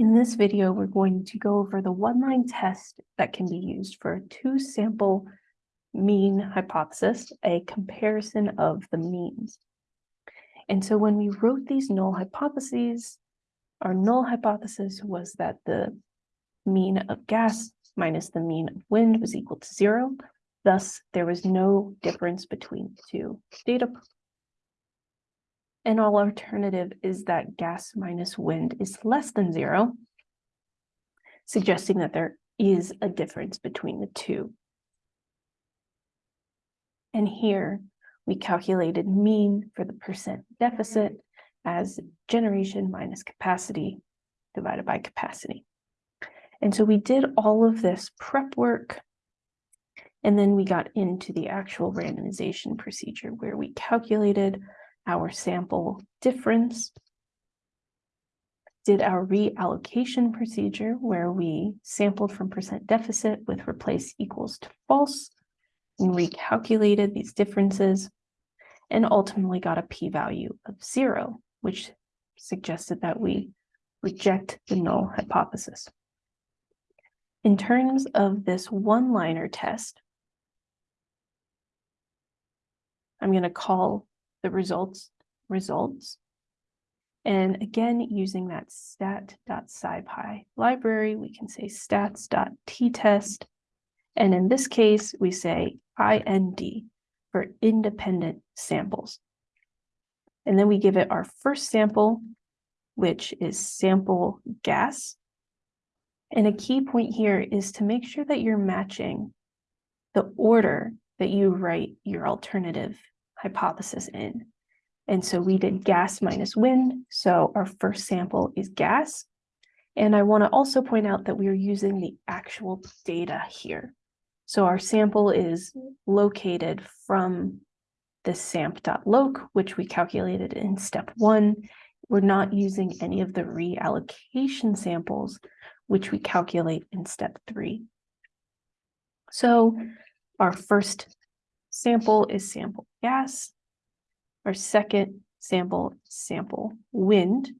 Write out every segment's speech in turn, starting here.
In this video, we're going to go over the one-line test that can be used for a two-sample mean hypothesis, a comparison of the means. And so when we wrote these null hypotheses, our null hypothesis was that the mean of gas minus the mean of wind was equal to zero. Thus, there was no difference between the two data and all alternative is that gas minus wind is less than zero, suggesting that there is a difference between the two. And here we calculated mean for the percent deficit as generation minus capacity divided by capacity. And so we did all of this prep work and then we got into the actual randomization procedure where we calculated our sample difference, did our reallocation procedure where we sampled from percent deficit with replace equals to false and recalculated these differences and ultimately got a p-value of zero, which suggested that we reject the null hypothesis. In terms of this one-liner test, I'm going to call the results results. And again, using that stat.scipy library, we can say stats.ttest. And in this case, we say IND for independent samples. And then we give it our first sample, which is sample gas. And a key point here is to make sure that you're matching the order that you write your alternative hypothesis in. And so we did gas minus wind. So our first sample is gas. And I want to also point out that we are using the actual data here. So our sample is located from the samp.loc, which we calculated in step one. We're not using any of the reallocation samples, which we calculate in step three. So our first sample is sample gas. Our second sample, sample wind.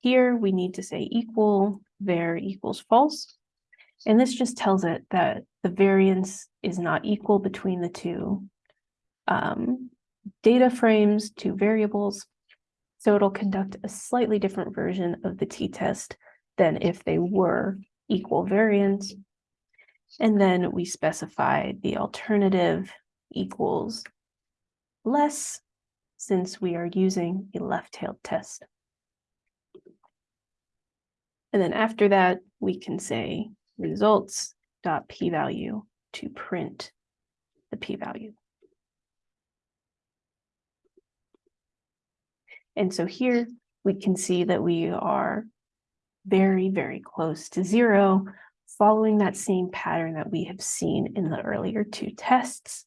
Here we need to say equal, var equals false. And this just tells it that the variance is not equal between the two um, data frames, two variables. So it'll conduct a slightly different version of the t-test than if they were equal variance. And then we specify the alternative equals less since we are using a left-tailed test. And then after that, we can say results dot p-value to print the p-value. And so here we can see that we are very, very close to zero, following that same pattern that we have seen in the earlier two tests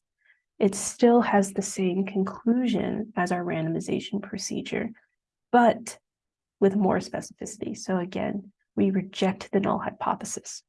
it still has the same conclusion as our randomization procedure, but with more specificity. So again, we reject the null hypothesis.